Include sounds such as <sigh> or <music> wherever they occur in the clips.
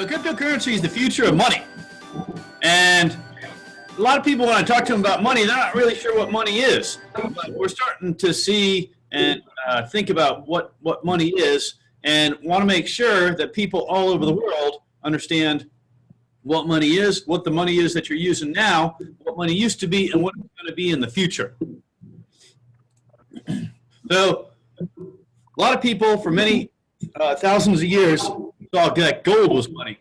So cryptocurrency is the future of money. And a lot of people, when I talk to them about money, they're not really sure what money is. But we're starting to see and uh, think about what, what money is and want to make sure that people all over the world understand what money is, what the money is that you're using now, what money used to be, and what it's going to be in the future. So a lot of people for many uh, thousands of years that gold was money.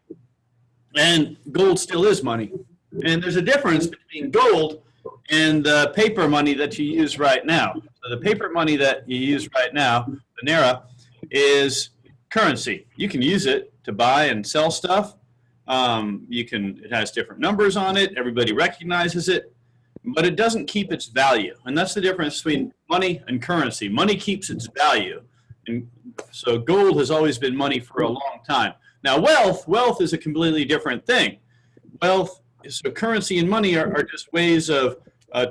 And gold still is money. And there's a difference between gold and the paper money that you use right now. So the paper money that you use right now, the Naira, is currency. You can use it to buy and sell stuff. Um, you can, it has different numbers on it. Everybody recognizes it, but it doesn't keep its value. And that's the difference between money and currency. Money keeps its value. So gold has always been money for a long time. Now wealth, wealth is a completely different thing. Wealth, is so currency and money are, are just ways of uh,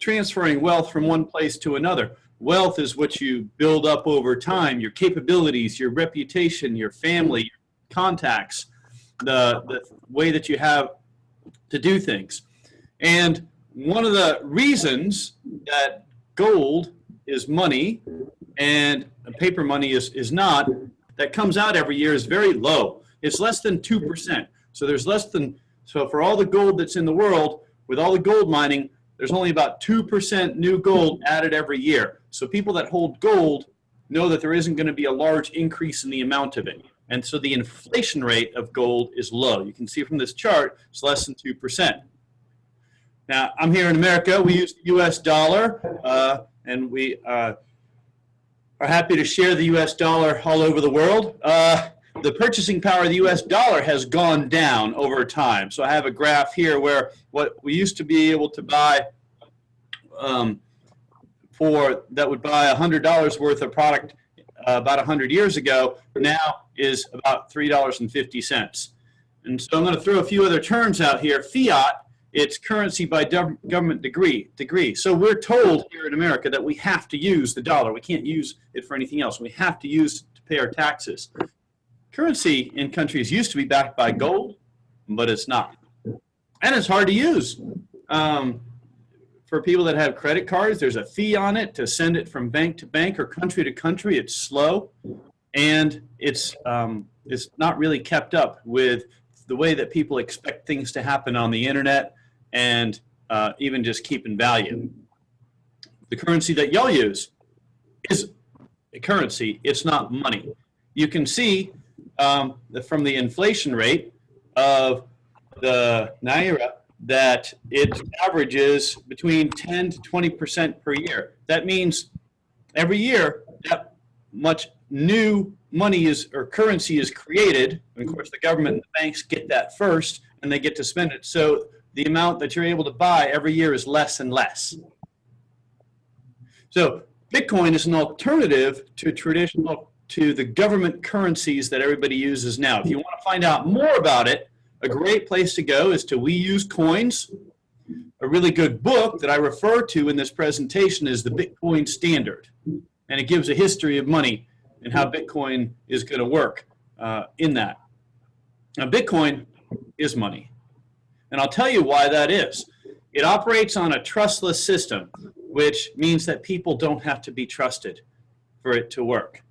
transferring wealth from one place to another. Wealth is what you build up over time, your capabilities, your reputation, your family, your contacts, the, the way that you have to do things. And one of the reasons that gold is money and paper money is, is not, that comes out every year is very low. It's less than 2%. So there's less than, so for all the gold that's in the world, with all the gold mining, there's only about 2% new gold added every year. So people that hold gold know that there isn't going to be a large increase in the amount of it. And so the inflation rate of gold is low. You can see from this chart, it's less than 2%. Now, I'm here in America. We use the US dollar, uh, and we uh, are happy to share the US dollar all over the world. Uh, the purchasing power of the US dollar has gone down over time. So I have a graph here where what we used to be able to buy um, for that would buy $100 worth of product uh, about 100 years ago now is about $3.50. And so I'm going to throw a few other terms out here. Fiat it's currency by government degree. degree. So we're told here in America that we have to use the dollar. We can't use it for anything else. We have to use to pay our taxes. Currency in countries used to be backed by gold, but it's not. And it's hard to use. Um, for people that have credit cards, there's a fee on it to send it from bank to bank or country to country. It's slow, and it's um, it's not really kept up with the way that people expect things to happen on the internet and uh, even just keeping value. The currency that y'all use is a currency, it's not money. You can see um, from the inflation rate of the Naira that it averages between 10 to 20% per year. That means every year that much new money is or currency is created. And of course, the government and the banks get that first and they get to spend it. So the amount that you're able to buy every year is less and less. So Bitcoin is an alternative to traditional, to the government currencies that everybody uses now. If you want to find out more about it, a great place to go is to We Use Coins. A really good book that I refer to in this presentation is the Bitcoin Standard. And it gives a history of money and how Bitcoin is going to work uh, in that. Now, Bitcoin is money. And I'll tell you why that is. It operates on a trustless system, which means that people don't have to be trusted for it to work.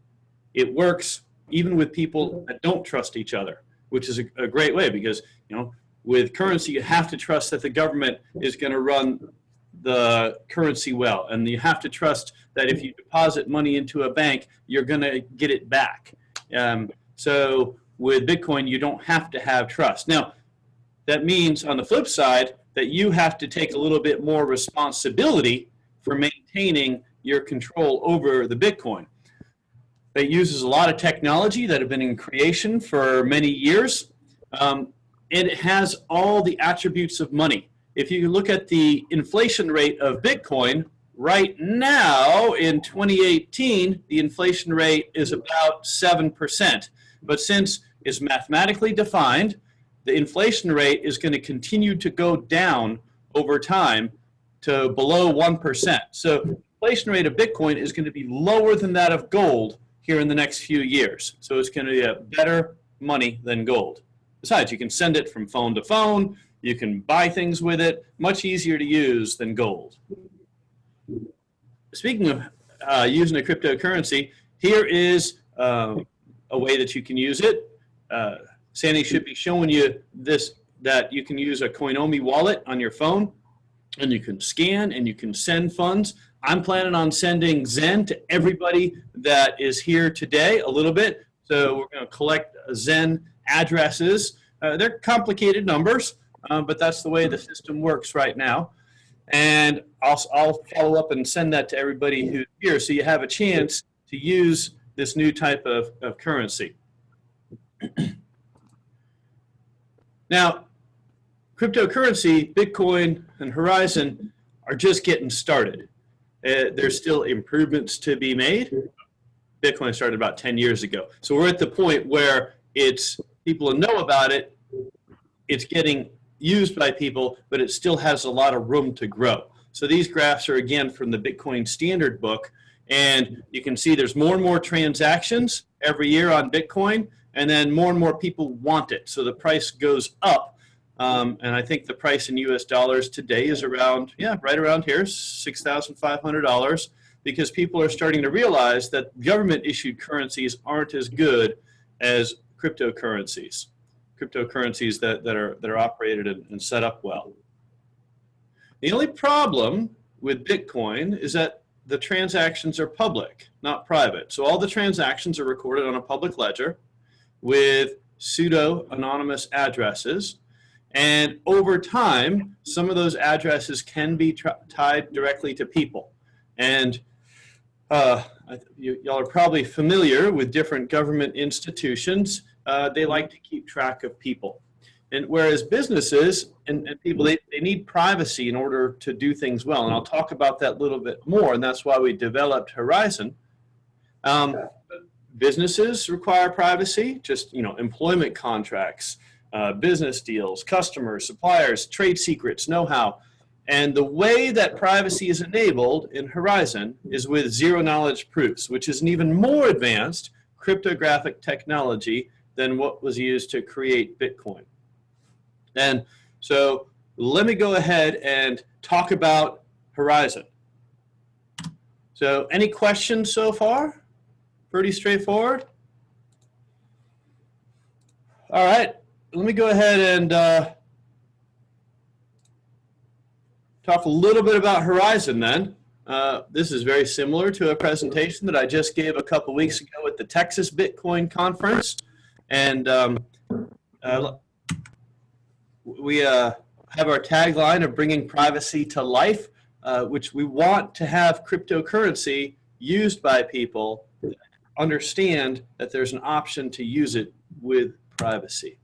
It works even with people that don't trust each other, which is a, a great way because, you know, with currency, you have to trust that the government is going to run the currency well. And you have to trust that if you deposit money into a bank, you're going to get it back. Um, so with Bitcoin, you don't have to have trust. Now, that means on the flip side that you have to take a little bit more responsibility for maintaining your control over the Bitcoin. It uses a lot of technology that have been in creation for many years. Um, it has all the attributes of money. If you look at the inflation rate of Bitcoin, right now in 2018, the inflation rate is about 7%. But since it's mathematically defined, the inflation rate is going to continue to go down over time to below 1%. So inflation rate of Bitcoin is going to be lower than that of gold here in the next few years. So it's going to be a better money than gold. Besides, you can send it from phone to phone. You can buy things with it. Much easier to use than gold. Speaking of uh, using a cryptocurrency, here is uh, a way that you can use it. Uh, Sandy should be showing you this, that you can use a Coinomi wallet on your phone and you can scan and you can send funds. I'm planning on sending Zen to everybody that is here today a little bit. So we're going to collect Zen addresses. Uh, they're complicated numbers, um, but that's the way the system works right now. And I'll, I'll follow up and send that to everybody who's here so you have a chance to use this new type of, of currency. <clears throat> now, cryptocurrency, Bitcoin, and Horizen are just getting started. Uh, there's still improvements to be made. Bitcoin started about 10 years ago. So we're at the point where it's people know about it, it's getting used by people, but it still has a lot of room to grow. So these graphs are again from the Bitcoin Standard Book, and you can see there's more and more transactions every year on Bitcoin, and then more and more people want it. So the price goes up, um, and I think the price in US dollars today is around, yeah, right around here, $6,500, because people are starting to realize that government issued currencies aren't as good as cryptocurrencies cryptocurrencies that, that, are, that are operated and, and set up well. The only problem with Bitcoin is that the transactions are public, not private. So all the transactions are recorded on a public ledger with pseudo-anonymous addresses. And over time, some of those addresses can be tied directly to people. And uh, y'all are probably familiar with different government institutions uh, they like to keep track of people. And whereas businesses and, and people, they, they need privacy in order to do things well. And I'll talk about that a little bit more. And that's why we developed Horizen. Um, businesses require privacy, just, you know, employment contracts, uh, business deals, customers, suppliers, trade secrets, know-how. And the way that privacy is enabled in Horizen is with zero knowledge proofs, which is an even more advanced cryptographic technology than what was used to create Bitcoin. And so let me go ahead and talk about Horizen. So any questions so far? Pretty straightforward. All right, let me go ahead and uh, talk a little bit about Horizen then. Uh, this is very similar to a presentation that I just gave a couple weeks ago at the Texas Bitcoin Conference. And um, uh, we uh, have our tagline of bringing privacy to life, uh, which we want to have cryptocurrency used by people understand that there's an option to use it with privacy.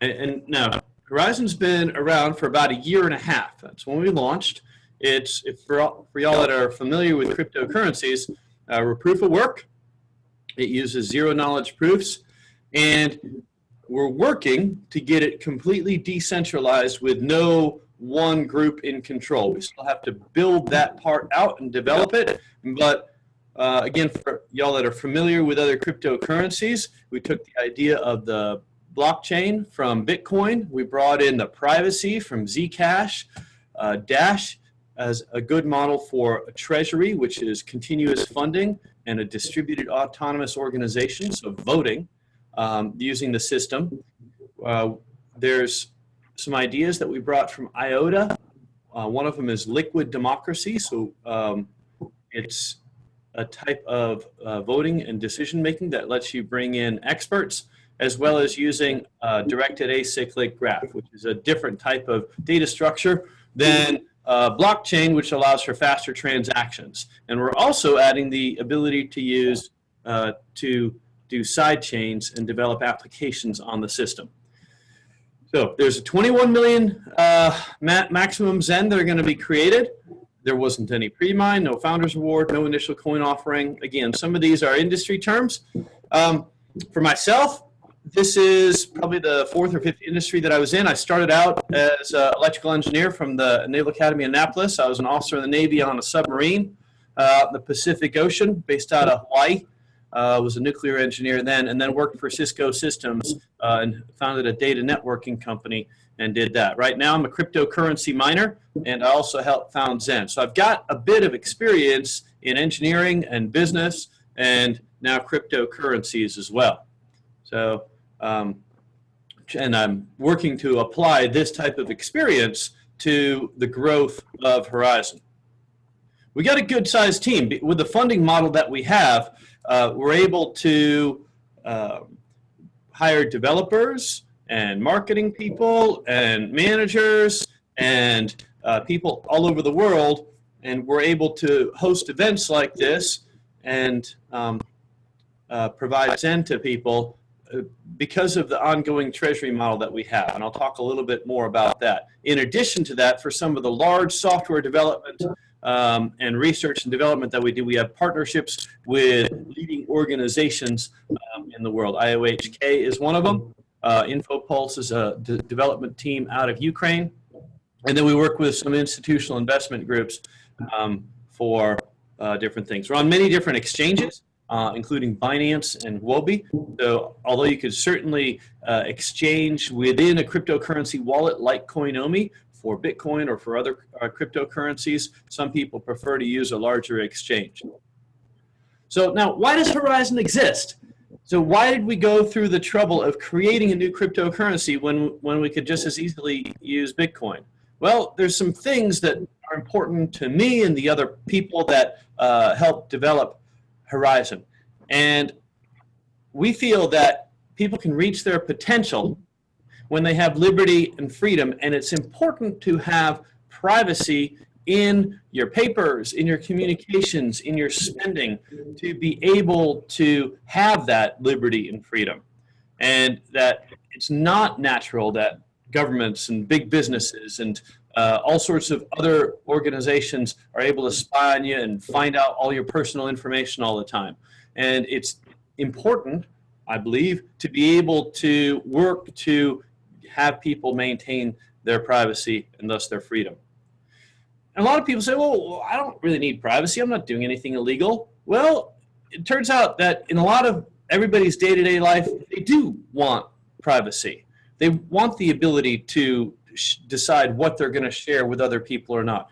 And, and now, Horizen's been around for about a year and a half. That's when we launched. It's for, all, for y'all that are familiar with cryptocurrencies, uh, we're proof of work. It uses zero knowledge proofs. And we're working to get it completely decentralized with no one group in control. We still have to build that part out and develop it. But uh, again, for y'all that are familiar with other cryptocurrencies, we took the idea of the blockchain from Bitcoin. We brought in the privacy from Zcash, uh, Dash as a good model for a treasury, which is continuous funding and a distributed autonomous organization, so voting um, using the system. Uh, there's some ideas that we brought from IOTA. Uh, one of them is liquid democracy. So um, it's a type of uh, voting and decision making that lets you bring in experts as well as using directed acyclic graph, which is a different type of data structure than uh, blockchain, which allows for faster transactions. And we're also adding the ability to use uh, to do side chains and develop applications on the system. So there's a 21 million uh, ma maximum Zen that are going to be created. There wasn't any pre-mine, no founders award, no initial coin offering. Again, some of these are industry terms. Um, for myself, this is probably the fourth or fifth industry that I was in. I started out as an electrical engineer from the Naval Academy Annapolis. I was an officer in the Navy on a submarine uh, in the Pacific Ocean based out of Hawaii. Uh, was a nuclear engineer then, and then worked for Cisco Systems uh, and founded a data networking company and did that. Right now, I'm a cryptocurrency miner, and I also helped found Zen. So I've got a bit of experience in engineering and business, and now cryptocurrencies as well. So, um, and I'm working to apply this type of experience to the growth of Horizen. We got a good sized team. With the funding model that we have, uh, we're able to uh, hire developers and marketing people and managers and uh, people all over the world. And we're able to host events like this and um, uh, provide Zen to people because of the ongoing treasury model that we have, and I'll talk a little bit more about that. In addition to that, for some of the large software development um, and research and development that we do, we have partnerships with leading organizations um, in the world. IOHK is one of them. Uh, InfoPulse is a development team out of Ukraine. And then we work with some institutional investment groups um, for uh, different things. We're on many different exchanges uh, including Binance and Huobi. So although you could certainly uh, exchange within a cryptocurrency wallet like Coinomi for Bitcoin or for other uh, cryptocurrencies, some people prefer to use a larger exchange. So now, why does Horizen exist? So why did we go through the trouble of creating a new cryptocurrency when, when we could just as easily use Bitcoin? Well, there's some things that are important to me and the other people that uh, help develop Horizen. And we feel that people can reach their potential when they have liberty and freedom. And it's important to have privacy in your papers, in your communications, in your spending, to be able to have that liberty and freedom. And that it's not natural that governments and big businesses and uh, all sorts of other organizations are able to spy on you and find out all your personal information all the time. And it's important, I believe, to be able to work to have people maintain their privacy and thus their freedom. And a lot of people say, well, I don't really need privacy. I'm not doing anything illegal. Well, it turns out that in a lot of everybody's day-to-day -day life, they do want privacy. They want the ability to decide what they're going to share with other people or not.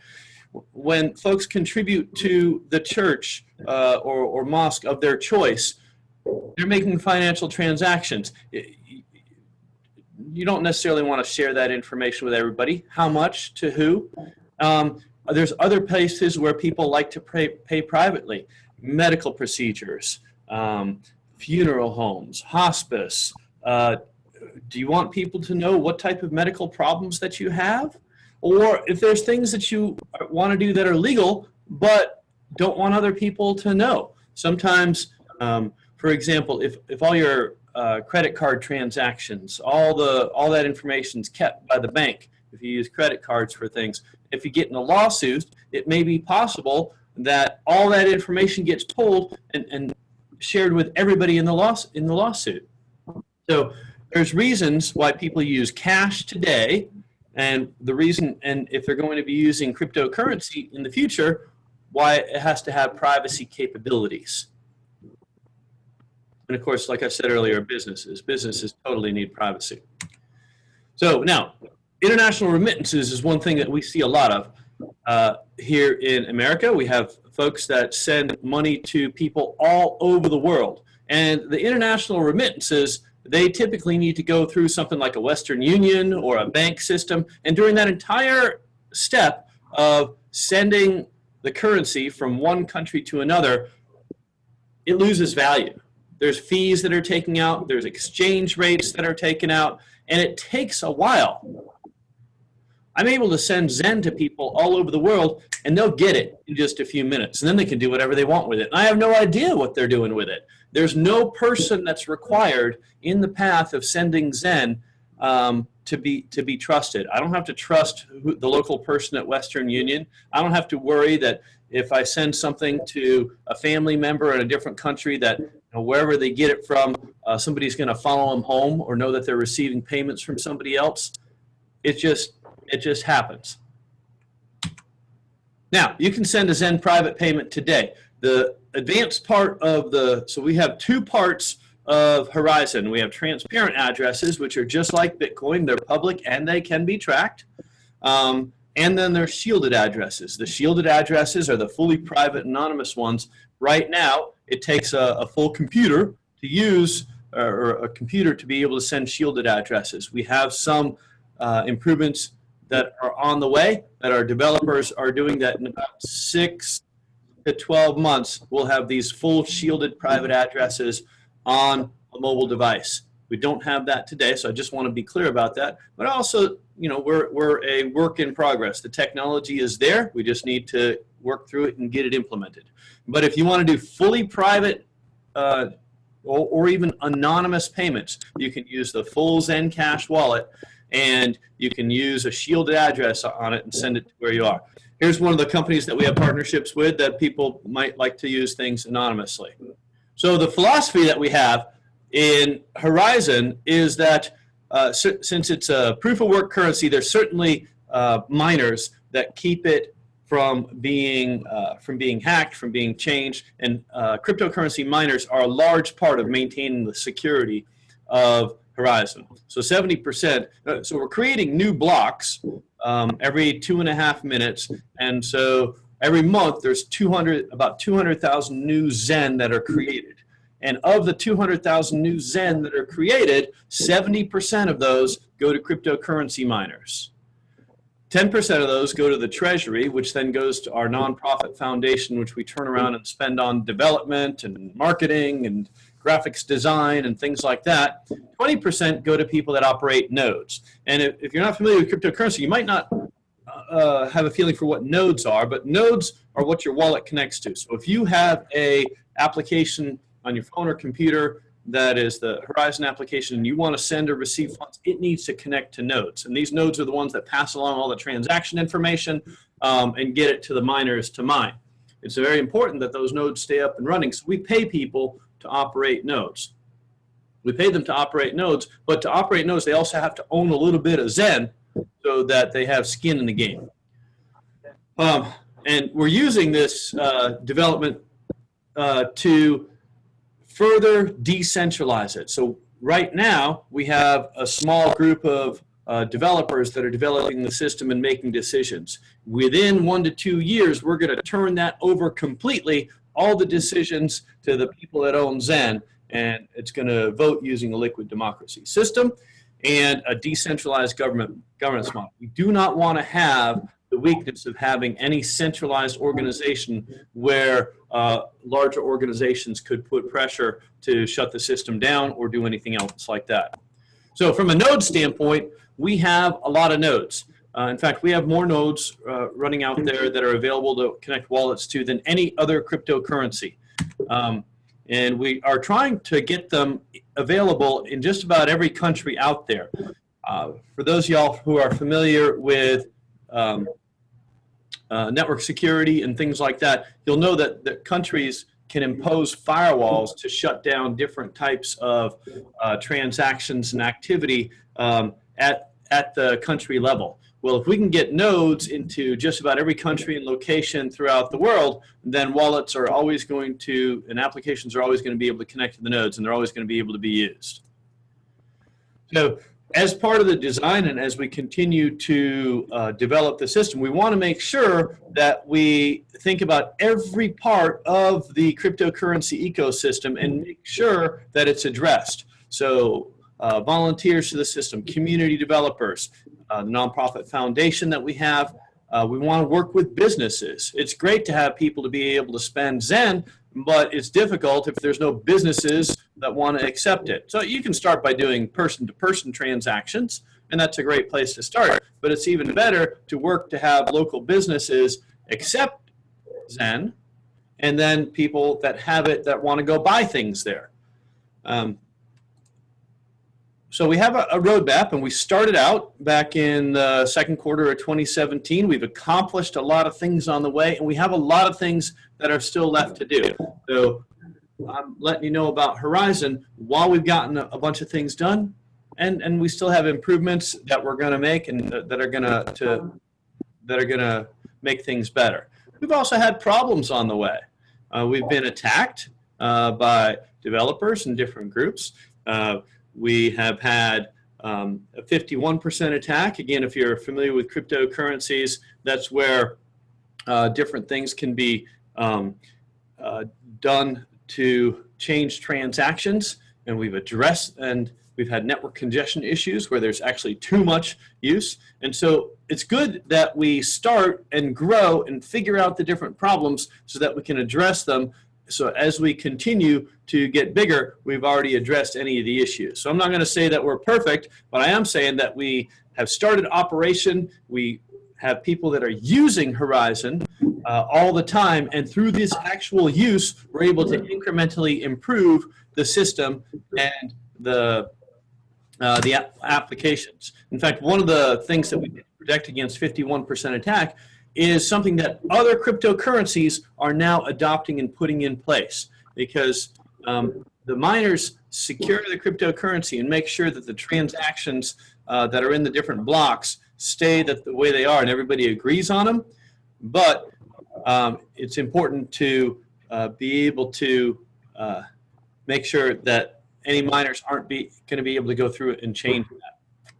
When folks contribute to the church uh, or, or mosque of their choice, they're making financial transactions. You don't necessarily want to share that information with everybody. How much to who? Um, there's other places where people like to pay, pay privately. Medical procedures, um, funeral homes, hospice, uh, do you want people to know what type of medical problems that you have? Or if there's things that you want to do that are legal, but don't want other people to know. Sometimes, um, for example, if, if all your uh, credit card transactions, all, the, all that information is kept by the bank, if you use credit cards for things, if you get in a lawsuit, it may be possible that all that information gets pulled and, and shared with everybody in the, loss, in the lawsuit. So there's reasons why people use cash today and the reason, and if they're going to be using cryptocurrency in the future, why it has to have privacy capabilities. And of course, like I said earlier, businesses. Businesses totally need privacy. So now, international remittances is one thing that we see a lot of. Uh, here in America, we have folks that send money to people all over the world. And the international remittances they typically need to go through something like a Western Union or a bank system. And during that entire step of sending the currency from one country to another, it loses value. There's fees that are taken out, there's exchange rates that are taken out, and it takes a while. I'm able to send Zen to people all over the world, and they'll get it in just a few minutes, and then they can do whatever they want with it. And I have no idea what they're doing with it. There's no person that's required in the path of sending Zen um, to be to be trusted. I don't have to trust who, the local person at Western Union. I don't have to worry that if I send something to a family member in a different country that know, wherever they get it from, uh, somebody's going to follow them home or know that they're receiving payments from somebody else. It just it just happens. Now, you can send a Zen private payment today. The advanced part of the, so we have two parts of Horizen. We have transparent addresses, which are just like Bitcoin. They're public and they can be tracked. Um, and then there's shielded addresses. The shielded addresses are the fully private anonymous ones. Right now, it takes a, a full computer to use or a computer to be able to send shielded addresses. We have some uh, improvements that are on the way that our developers are doing that in about six to 12 months, we'll have these full shielded private addresses on a mobile device. We don't have that today, so I just want to be clear about that. But also, you know, we're, we're a work in progress. The technology is there. We just need to work through it and get it implemented. But if you want to do fully private uh, or, or even anonymous payments, you can use the full Zencash wallet and you can use a shielded address on it and send it to where you are. Here's one of the companies that we have partnerships with that people might like to use things anonymously. So the philosophy that we have in Horizen is that uh, since it's a proof of work currency, there's certainly uh, miners that keep it from being uh, from being hacked, from being changed, and uh, cryptocurrency miners are a large part of maintaining the security of Horizen. So 70%. Uh, so we're creating new blocks um, every two and a half minutes, and so every month there's 200 about 200,000 new Zen that are created. And of the 200,000 new Zen that are created, 70% of those go to cryptocurrency miners. 10% of those go to the treasury, which then goes to our nonprofit foundation, which we turn around and spend on development and marketing and graphics design and things like that. 20% go to people that operate nodes. And if, if, you're not familiar with cryptocurrency, you might not uh, have a feeling for what nodes are, but nodes are what your wallet connects to. So if you have a application on your phone or computer that is the Horizen application and you want to send or receive funds, it needs to connect to nodes. And these nodes are the ones that pass along all the transaction information um, and get it to the miners to mine. It's very important that those nodes stay up and running. So we pay people to operate nodes. We pay them to operate nodes, but to operate nodes, they also have to own a little bit of Zen so that they have skin in the game. Um, and we're using this uh, development uh, to further decentralize it. So right now, we have a small group of uh, developers that are developing the system and making decisions. Within one to two years, we're going to turn that over completely, all the decisions to the people that own Zen, and it's going to vote using a liquid democracy system and a decentralized government governance model. We do not want to have the weakness of having any centralized organization where uh, larger organizations could put pressure to shut the system down or do anything else like that. So from a node standpoint, we have a lot of nodes. Uh, in fact, we have more nodes uh, running out there that are available to connect wallets to than any other cryptocurrency. Um, and we are trying to get them available in just about every country out there. Uh, for those y'all who are familiar with um, uh, network security and things like that, you'll know that, that countries can impose firewalls to shut down different types of uh, transactions and activity um, at, at the country level. Well, if we can get nodes into just about every country and location throughout the world, then wallets are always going to, and applications are always going to be able to connect to the nodes, and they're always going to be able to be used. So as part of the design and as we continue to uh, develop the system, we want to make sure that we think about every part of the cryptocurrency ecosystem and make sure that it's addressed. So uh, volunteers to the system, community developers, uh, nonprofit foundation that we have, uh, we want to work with businesses. It's great to have people to be able to spend Zen, but it's difficult if there's no businesses that want to accept it. So you can start by doing person-to-person -person transactions, and that's a great place to start. But it's even better to work to have local businesses accept Zen, and then people that have it that want to go buy things there. Um, so we have a, a roadmap, and we started out back in the second quarter of 2017. We've accomplished a lot of things on the way, and we have a lot of things that are still left to do. So I'm letting you know about Horizen while we've gotten a, a bunch of things done, and and we still have improvements that we're going to make and that are going to that are to make things better. We've also had problems on the way. uh, we've been attacked uh, by developers and different groups. Uh, we have had um, a 51% attack. Again, if you're familiar with cryptocurrencies, that's where uh, different things can be um, uh, done to change transactions. And we've addressed and we've had network congestion issues where there's actually too much use. And so it's good that we start and grow and figure out the different problems so that we can address them so as we continue to get bigger, we've already addressed any of the issues. So I'm not going to say that we're perfect, but I am saying that we have started operation. We have people that are using Horizen uh, all the time, and through this actual use, we're able to incrementally improve the system and the uh, the applications. In fact, one of the things that we protect against 51% attack is something that other cryptocurrencies are now adopting and putting in place because um, the miners secure the cryptocurrency and make sure that the transactions uh, that are in the different blocks stay that the way they are and everybody agrees on them. But um, it's important to uh, be able to uh, make sure that any miners aren't going to be able to go through it and change that.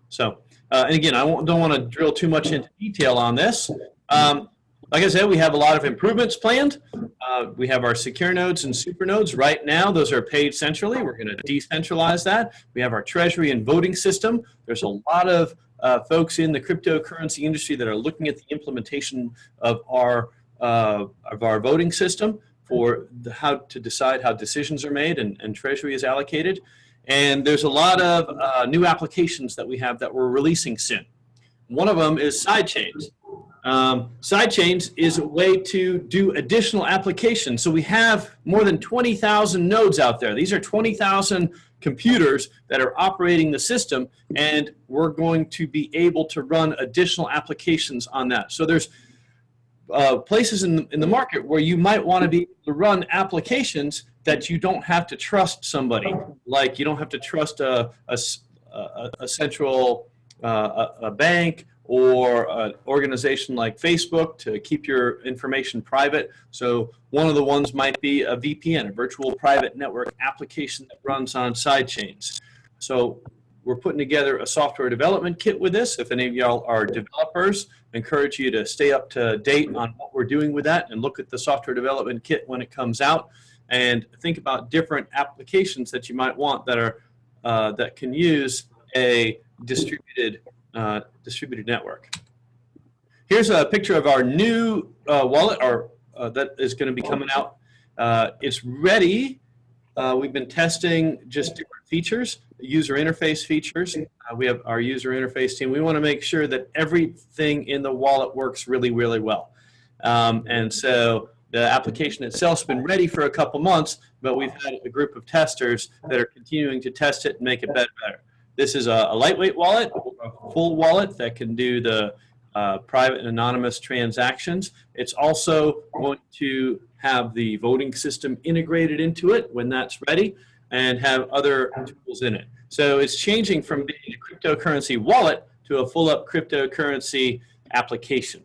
So, uh, and again, I don't want to drill too much into detail on this, um, like I said, we have a lot of improvements planned. Uh, we have our secure nodes and super nodes. Right now, those are paid centrally. We're going to decentralize that. We have our treasury and voting system. There's a lot of uh, folks in the cryptocurrency industry that are looking at the implementation of our, uh, of our voting system for the, how to decide how decisions are made and, and treasury is allocated. And there's a lot of uh, new applications that we have that we're releasing soon. One of them is sidechains. Um, sidechains is a way to do additional applications. So we have more than 20,000 nodes out there. These are 20,000 computers that are operating the system, and we're going to be able to run additional applications on that. So there's uh, places in the, in the market where you might want to be able to run applications that you don't have to trust somebody. Like you don't have to trust a, a, a, a central uh, a, a bank or an organization like Facebook to keep your information private. So one of the ones might be a VPN, a virtual private network application that runs on sidechains. So we're putting together a software development kit with this. If any of y'all are developers, I encourage you to stay up to date on what we're doing with that and look at the software development kit when it comes out and think about different applications that you might want that are uh, that can use a distributed uh, distributed network. Here's a picture of our new uh, wallet our, uh, that is going to be coming out. Uh, it's ready. We've been testing just different features, user interface features. We have our user interface team. We want to make sure that everything in the wallet works really, really well. Um, and so the application itself has been ready for a couple months, but we've had a group of testers that are continuing to test it and make it better. better. This is a, a lightweight wallet, a full wallet that can do the uh, private and anonymous transactions. It's also going to have the voting system integrated into it when that's ready and have other tools in it. So it's changing from being a cryptocurrency wallet to a full-up cryptocurrency application.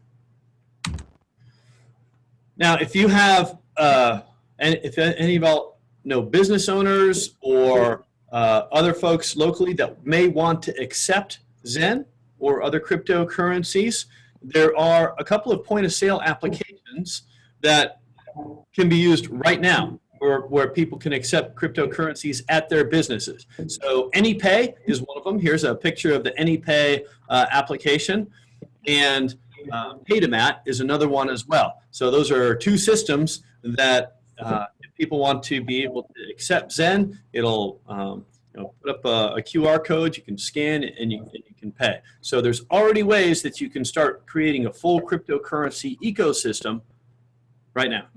Now, if you have, uh, and if any of y'all know business owners or uh, other folks locally that may want to accept Zen or other cryptocurrencies, there are a couple of point of sale applications that can be used right now where, where people can accept cryptocurrencies at their businesses. So AnyPay is one of them. Here's a picture of the AnyPay uh, application. And uh, Paytomat is another one as well. So those are two systems that uh, people want to be able to accept Zen, it'll um, you know, put up a, a, QR code, you can scan and you, and you can pay. So there's already ways that you can start creating a full cryptocurrency ecosystem right now.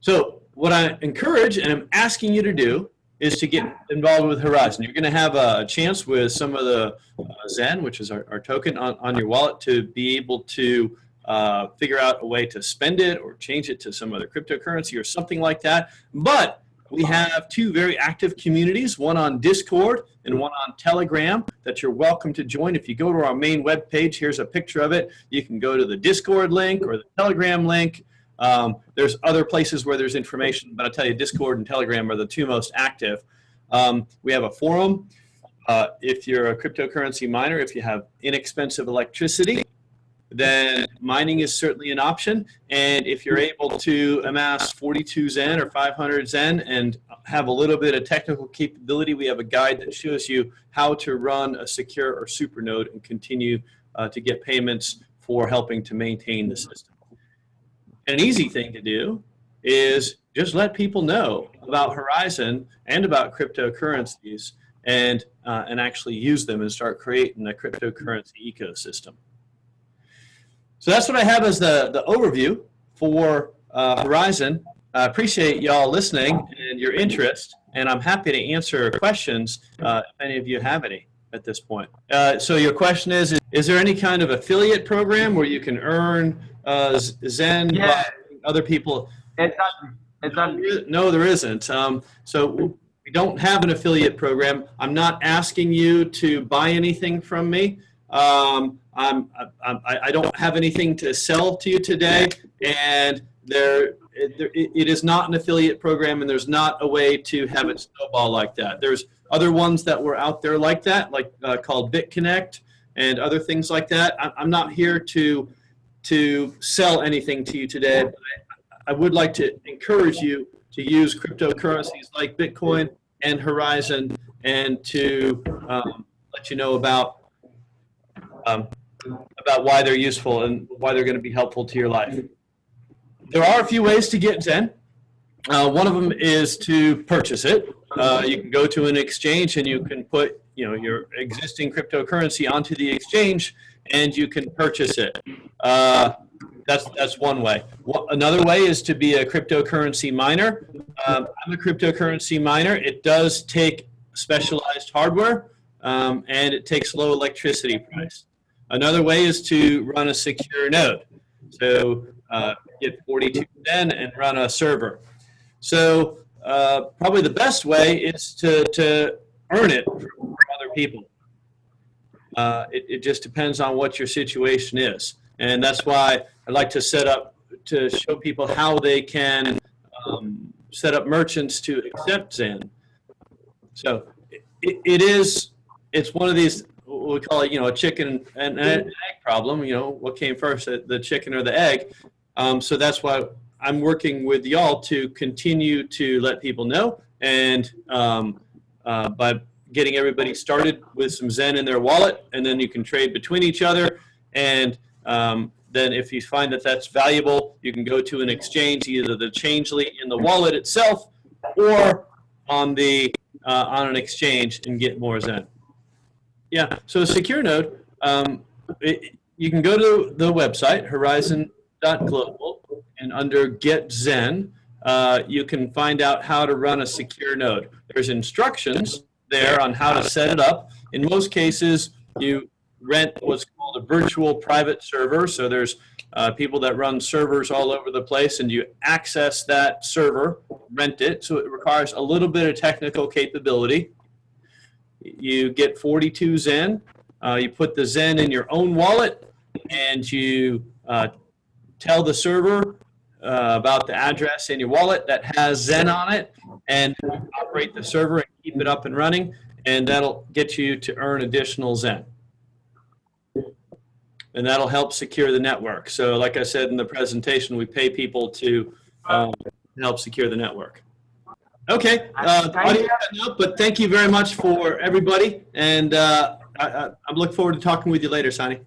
So what I encourage and I'm asking you to do is to get involved with Horizen. You're going to have a chance with some of the uh, Zen, which is our, our token on, on your wallet, to be able to uh, figure out a way to spend it or change it to some other cryptocurrency or something like that. But we have two very active communities, one on Discord and one on Telegram that you're welcome to join. If you go to our main web page, here's a picture of it. You can go to the Discord link or the Telegram link. Um, there's other places where there's information, but I'll tell you, Discord and Telegram are the two most active. Um, we have a forum. Uh, if you're a cryptocurrency miner, if you have inexpensive electricity, then mining is certainly an option. And if you're able to amass 42 Zen or 500 Zen and have a little bit of technical capability, we have a guide that shows you how to run a secure or super node and continue uh, to get payments for helping to maintain the system. An easy thing to do is just let people know about Horizen and about cryptocurrencies and, uh, and actually use them and start creating a cryptocurrency ecosystem. So that's what I have as the, the overview for uh, Horizen. I appreciate y'all listening and your interest, and I'm happy to answer questions uh, if any of you have any at this point. Uh, so your question is, is, is there any kind of affiliate program where you can earn uh, Zen Yeah. by other people? Exactly. Exactly. No, there isn't. Um, so we don't have an affiliate program. I'm not asking you to buy anything from me. Um, I'm, I I don't have anything to sell to you today, and there, it, there- it is not an affiliate program, and there's not a way to have it snowball like that. There's other ones that were out there like that, like uh, called BitConnect and other things like that. I'm not here to to sell anything to you today. I would like to encourage you to use cryptocurrencies like Bitcoin and Horizen, and to um, let you know about um, about why they're useful and why they're going to be helpful to your life. There are a few ways to get Zen. Uh, one of them is to purchase it. Uh, you can go to an exchange and you can put you know your existing cryptocurrency onto the exchange and you can purchase it. Uh, that's that's one way. Another way is to be a cryptocurrency miner. Um, I'm a cryptocurrency miner. It does take specialized hardware um, and it takes low electricity price. Another way is to run a secure node. So uh, get 42 Zen and run a server. So uh, probably the best way is to, to earn it from, other people. Uh, it, it just depends on what your situation is. And that's why I'd like to set up, to show people how they can um, set up merchants to accept Zen. So it, it is, it's one of these, we call it, you know, a chicken and an egg problem. You know, what came first, the the chicken or the egg? Um, so that's why I'm working with y'all to continue to let people know and um, uh, by getting everybody started with some Zen in their wallet, and then you can trade between each other. And um, then if you find that that's valuable, you can go to an exchange, either the Changelly in the wallet itself or on the uh, on an exchange and get more Zen. Yeah, so secure node, um, it, you can go to the website, horizen.global, and under Get Zen, uh, you can find out how to run a secure node. There's instructions there on how to set it up. In most cases, you rent what's called a virtual private server. So there's uh, people that run servers all over the place, and you access that server, rent it. So it requires a little bit of technical capability. You get 42 Zen. Uh, you put the Zen in your own wallet, and you uh, tell the server uh, about the address in your wallet that has Zen on it, and operate the server and keep it up and running, and that'll get you to earn additional Zen. And that'll help secure the network. So like I said in the presentation, we pay people to um, help secure the network. Okay, uh, audio cutting but thank you very much for everybody, and uh, I, I, I'm looking forward to talking with you later, Sonny.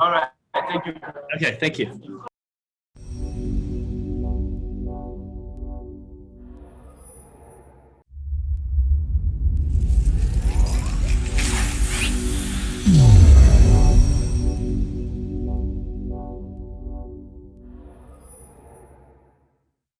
All right. Thank you. Okay, thank you.